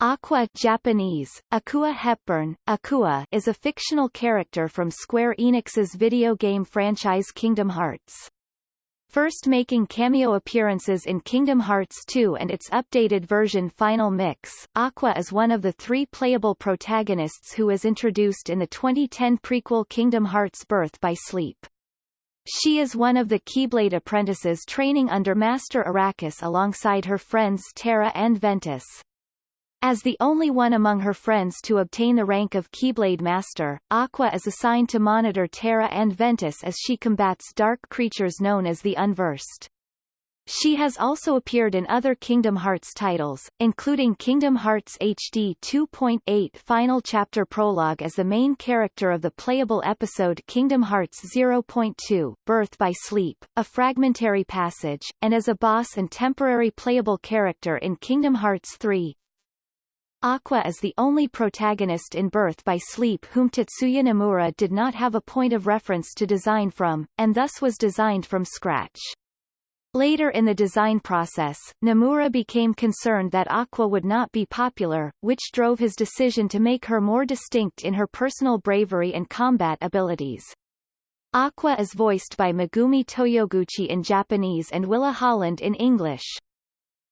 Aqua Japanese, Akua Hepburn, Akua is a fictional character from Square Enix's video game franchise Kingdom Hearts. First making cameo appearances in Kingdom Hearts 2 and its updated version Final Mix, Aqua is one of the three playable protagonists who is introduced in the 2010 prequel Kingdom Hearts Birth by Sleep. She is one of the Keyblade apprentices training under Master Eraqus alongside her friends Terra and Ventus. As the only one among her friends to obtain the rank of Keyblade Master, Aqua is assigned to monitor Terra and Ventus as she combats dark creatures known as the Unversed. She has also appeared in other Kingdom Hearts titles, including Kingdom Hearts HD 2.8 Final Chapter Prologue as the main character of the playable episode Kingdom Hearts 0.2 Birth by Sleep, a fragmentary passage, and as a boss and temporary playable character in Kingdom Hearts 3, Aqua is the only protagonist in Birth by Sleep whom Tetsuya Nomura did not have a point of reference to design from, and thus was designed from scratch. Later in the design process, Nomura became concerned that Aqua would not be popular, which drove his decision to make her more distinct in her personal bravery and combat abilities. Aqua is voiced by Megumi Toyoguchi in Japanese and Willa Holland in English.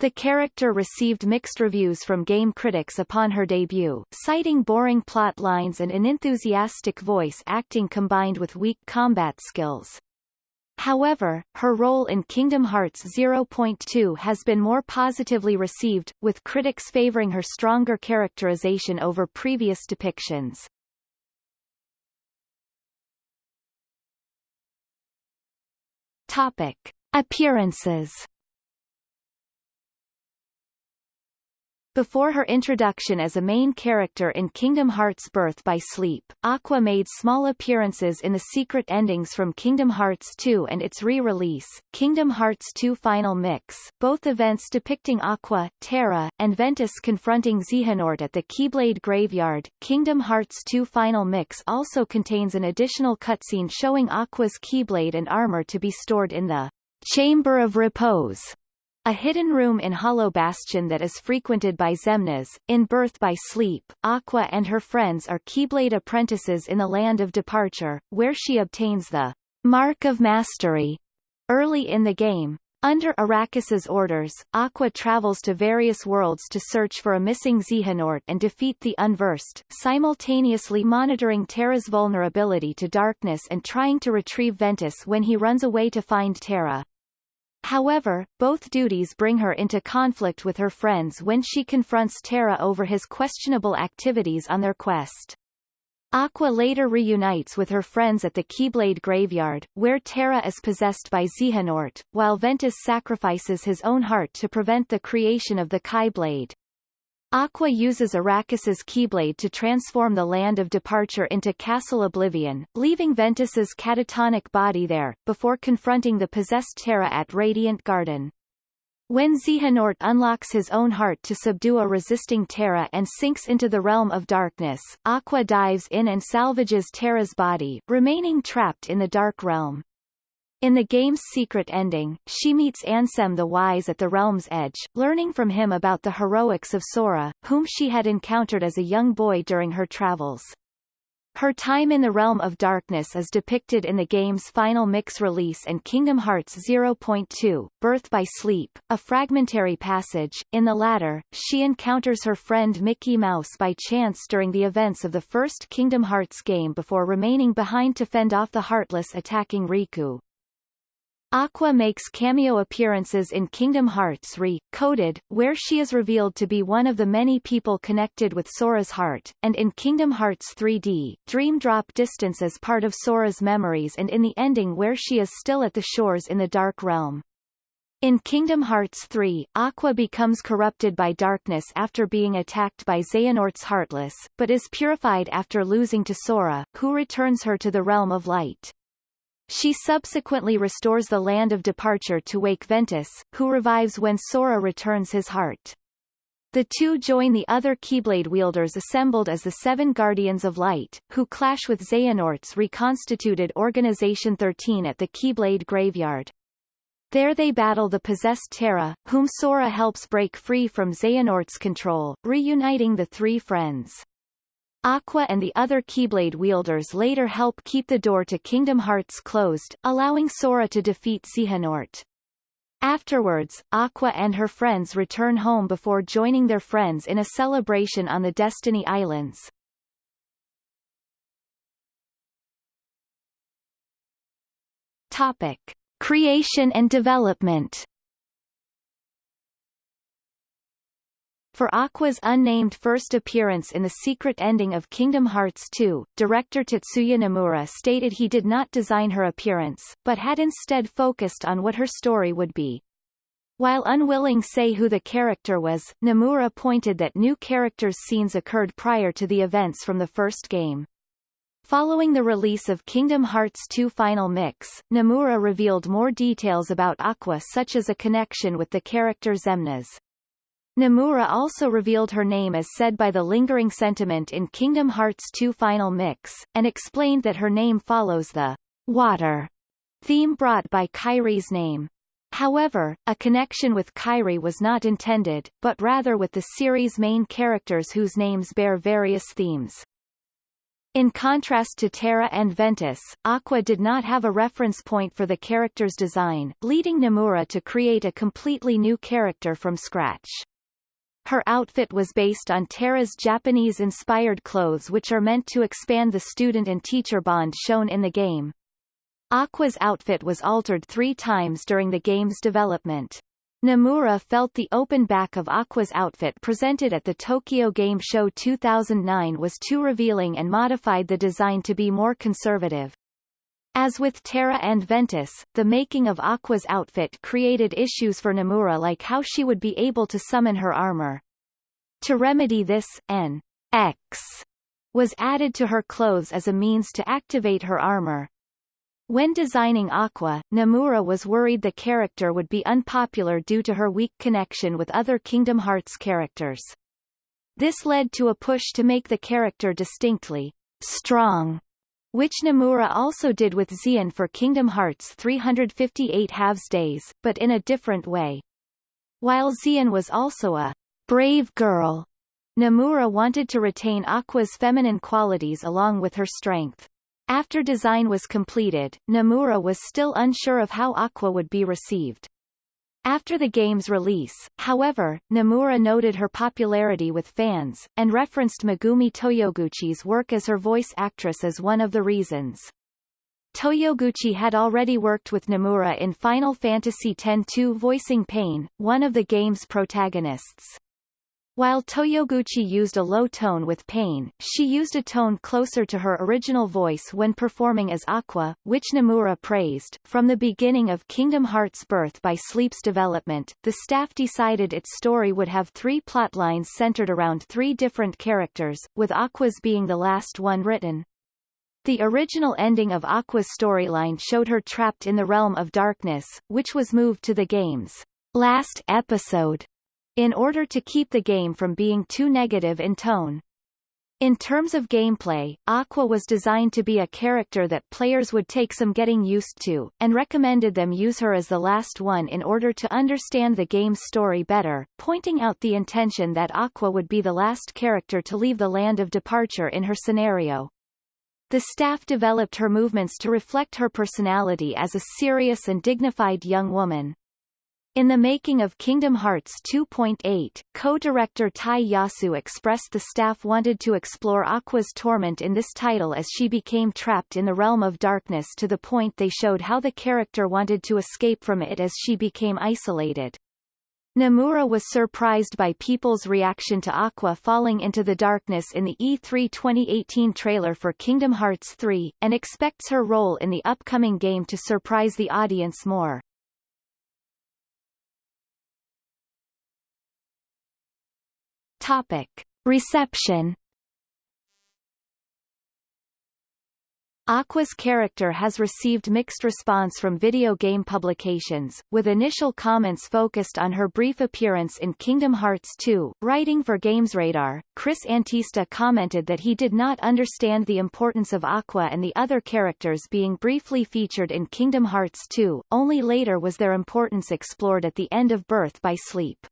The character received mixed reviews from game critics upon her debut, citing boring plot lines and unenthusiastic voice acting combined with weak combat skills. However, her role in Kingdom Hearts 0.2 has been more positively received, with critics favoring her stronger characterization over previous depictions. Topic. Appearances Before her introduction as a main character in Kingdom Hearts Birth by Sleep, Aqua made small appearances in the secret endings from Kingdom Hearts 2 and its re-release, Kingdom Hearts 2 Final Mix, both events depicting Aqua, Terra, and Ventus confronting Xehanort at the Keyblade Graveyard. Kingdom Hearts 2 Final Mix also contains an additional cutscene showing Aqua's Keyblade and armor to be stored in the Chamber of Repose a hidden room in Hollow Bastion that is frequented by Xemnas. In Birth by Sleep, Aqua and her friends are Keyblade apprentices in the Land of Departure, where she obtains the Mark of Mastery early in the game. Under Eraqus's orders, Aqua travels to various worlds to search for a missing Xehanort and defeat the Unversed, simultaneously monitoring Terra's vulnerability to darkness and trying to retrieve Ventus when he runs away to find Terra. However, both duties bring her into conflict with her friends when she confronts Terra over his questionable activities on their quest. Aqua later reunites with her friends at the Keyblade Graveyard, where Terra is possessed by Xehanort, while Ventus sacrifices his own heart to prevent the creation of the Keyblade. Aqua uses Eraqus's Keyblade to transform the land of departure into Castle Oblivion, leaving Ventus's catatonic body there, before confronting the possessed Terra at Radiant Garden. When Xehanort unlocks his own heart to subdue a resisting Terra and sinks into the realm of darkness, Aqua dives in and salvages Terra's body, remaining trapped in the Dark Realm. In the game's secret ending, she meets Ansem the Wise at the Realm's Edge, learning from him about the heroics of Sora, whom she had encountered as a young boy during her travels. Her time in the Realm of Darkness is depicted in the game's final mix release and Kingdom Hearts 0.2, Birth by Sleep, a fragmentary passage. In the latter, she encounters her friend Mickey Mouse by chance during the events of the first Kingdom Hearts game before remaining behind to fend off the Heartless attacking Riku. Aqua makes cameo appearances in Kingdom Hearts Re-Coded, where she is revealed to be one of the many people connected with Sora's heart, and in Kingdom Hearts 3D, Dream Drop Distance as part of Sora's memories and in the ending where she is still at the shores in the Dark Realm. In Kingdom Hearts 3, Aqua becomes corrupted by darkness after being attacked by Xehanort's Heartless, but is purified after losing to Sora, who returns her to the realm of light. She subsequently restores the land of departure to Wake Ventus, who revives when Sora returns his heart. The two join the other Keyblade wielders assembled as the Seven Guardians of Light, who clash with Xehanort's reconstituted Organization 13 at the Keyblade Graveyard. There they battle the possessed Terra, whom Sora helps break free from Xehanort's control, reuniting the three friends. Aqua and the other Keyblade wielders later help keep the door to Kingdom Hearts closed, allowing Sora to defeat Xehanort. Afterwards, Aqua and her friends return home before joining their friends in a celebration on the Destiny Islands. Topic. Creation and development For Aqua's unnamed first appearance in the secret ending of Kingdom Hearts 2, director Tetsuya Nomura stated he did not design her appearance, but had instead focused on what her story would be. While unwilling to say who the character was, Nomura pointed that new characters' scenes occurred prior to the events from the first game. Following the release of Kingdom Hearts 2 Final Mix, Nomura revealed more details about Aqua such as a connection with the character Xemnas. Nomura also revealed her name as said by the lingering sentiment in Kingdom Hearts 2 Final Mix, and explained that her name follows the water theme brought by Kairi's name. However, a connection with Kairi was not intended, but rather with the series' main characters whose names bear various themes. In contrast to Terra and Ventus, Aqua did not have a reference point for the character's design, leading Nomura to create a completely new character from scratch. Her outfit was based on Terra's Japanese-inspired clothes which are meant to expand the student and teacher bond shown in the game. Aqua's outfit was altered three times during the game's development. Nomura felt the open back of Aqua's outfit presented at the Tokyo Game Show 2009 was too revealing and modified the design to be more conservative. As with Terra and Ventus, the making of Aqua's outfit created issues for Nomura like how she would be able to summon her armor. To remedy this, an X was added to her clothes as a means to activate her armor. When designing Aqua, Nomura was worried the character would be unpopular due to her weak connection with other Kingdom Hearts characters. This led to a push to make the character distinctly strong, which Nomura also did with Xion for Kingdom Hearts 358 Halves Days, but in a different way. While Xion was also a brave girl, Nomura wanted to retain Aqua's feminine qualities along with her strength. After design was completed, Nomura was still unsure of how Aqua would be received. After the game's release, however, Nomura noted her popularity with fans, and referenced Megumi Toyoguchi's work as her voice actress as one of the reasons. Toyoguchi had already worked with Nomura in Final Fantasy X-2 voicing Paine, one of the game's protagonists. While Toyoguchi used a low tone with Paine, she used a tone closer to her original voice when performing as Aqua, which Nomura praised. From the beginning of Kingdom Hearts' birth by Sleep's development, the staff decided its story would have three plotlines centered around three different characters, with Aqua's being the last one written. The original ending of Aqua's storyline showed her trapped in the realm of darkness, which was moved to the game's last episode in order to keep the game from being too negative in tone. In terms of gameplay, Aqua was designed to be a character that players would take some getting used to, and recommended them use her as the last one in order to understand the game's story better, pointing out the intention that Aqua would be the last character to leave the land of departure in her scenario. The staff developed her movements to reflect her personality as a serious and dignified young woman. In the making of Kingdom Hearts 2.8, co-director Tai Yasue expressed the staff wanted to explore Aqua's torment in this title as she became trapped in the realm of darkness to the point they showed how the character wanted to escape from it as she became isolated. Nomura was surprised by people's reaction to Aqua falling into the darkness in the E3 2018 trailer for Kingdom Hearts 3, and expects her role in the upcoming game to surprise the audience more. Topic. Reception Aqua's character has received mixed response from video game publications, with initial comments focused on her brief appearance in Kingdom Hearts 2. Writing for GamesRadar, Chris Antista commented that he did not understand the importance of Aqua and the other characters being briefly featured in Kingdom Hearts 2, only later was their importance explored at the end of Birth by Sleep.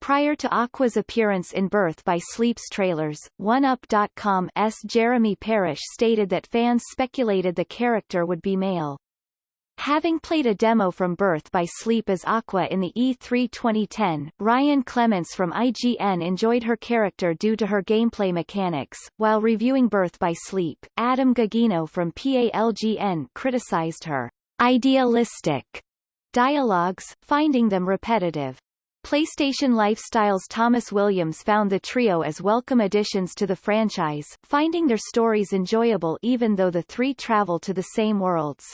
Prior to Aqua's appearance in Birth by Sleep's trailers, 1UP.com's Jeremy Parrish stated that fans speculated the character would be male. Having played a demo from Birth by Sleep as Aqua in the E3 2010, Ryan Clements from IGN enjoyed her character due to her gameplay mechanics, while reviewing Birth by Sleep, Adam Ghiggino from PALGN criticized her idealistic dialogues, finding them repetitive. PlayStation Lifestyle's Thomas Williams found the trio as welcome additions to the franchise, finding their stories enjoyable even though the three travel to the same worlds.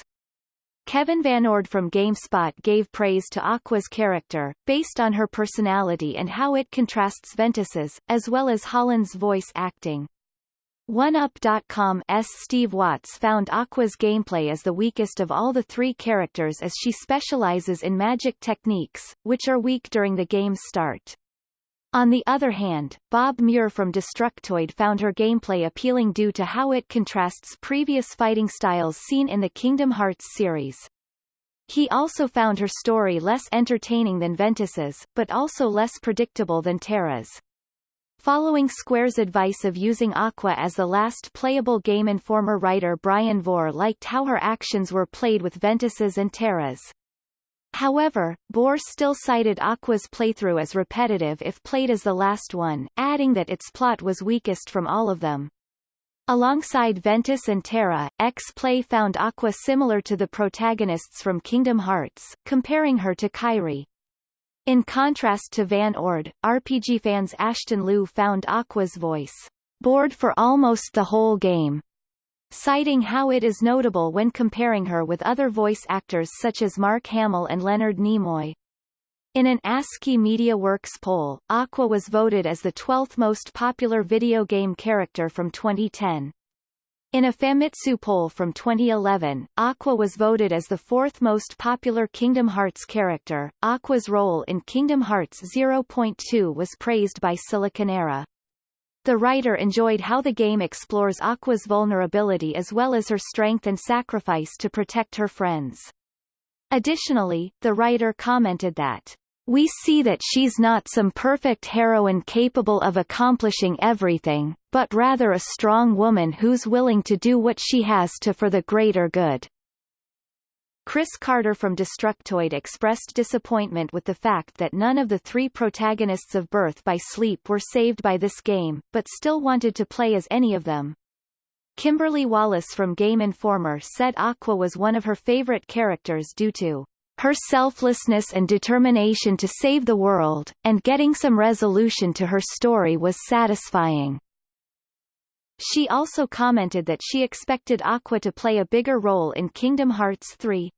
Kevin Van Ord from GameSpot gave praise to Aqua's character, based on her personality and how it contrasts Ventus's, as well as Holland's voice acting. 1UP.com's Steve Watts found Aqua's gameplay as the weakest of all the three characters as she specializes in magic techniques, which are weak during the game's start. On the other hand, Bob Muir from Destructoid found her gameplay appealing due to how it contrasts previous fighting styles seen in the Kingdom Hearts series. He also found her story less entertaining than Ventus's, but also less predictable than Terra's. Following Square's advice of using Aqua as the last playable Game Informer writer Bryan Vore liked how her actions were played with Ventus's and Terra's. However, Vore still cited Aqua's playthrough as repetitive if played as the last one, adding that its plot was weakest from all of them. Alongside Ventus and Terra, X-Play found Aqua similar to the protagonists from Kingdom Hearts, comparing her to Kairi. In contrast to Van Ord, RPGFan's Ashton Liu found Aqua's voice bored for almost the whole game, citing how it is notable when comparing her with other voice actors such as Mark Hamill and Leonard Nimoy. In an ASCII Media Works poll, Aqua was voted as the 12th most popular video game character from 2010. In a Famitsu poll from 2011, Aqua was voted as the fourth most popular Kingdom Hearts character. Aqua's role in Kingdom Hearts 0.2 was praised by Siliconera. The writer enjoyed how the game explores Aqua's vulnerability as well as her strength and sacrifice to protect her friends. Additionally, the writer commented that we see that she's not some perfect heroine capable of accomplishing everything, but rather a strong woman who's willing to do what she has to for the greater good. Chris Carter from Destructoid expressed disappointment with the fact that none of the three protagonists of Birth by Sleep were saved by this game, but still wanted to play as any of them. Kimberly Wallace from Game Informer said Aqua was one of her favorite characters due to her selflessness and determination to save the world, and getting some resolution to her story was satisfying. She also commented that she expected Aqua to play a bigger role in Kingdom Hearts 3.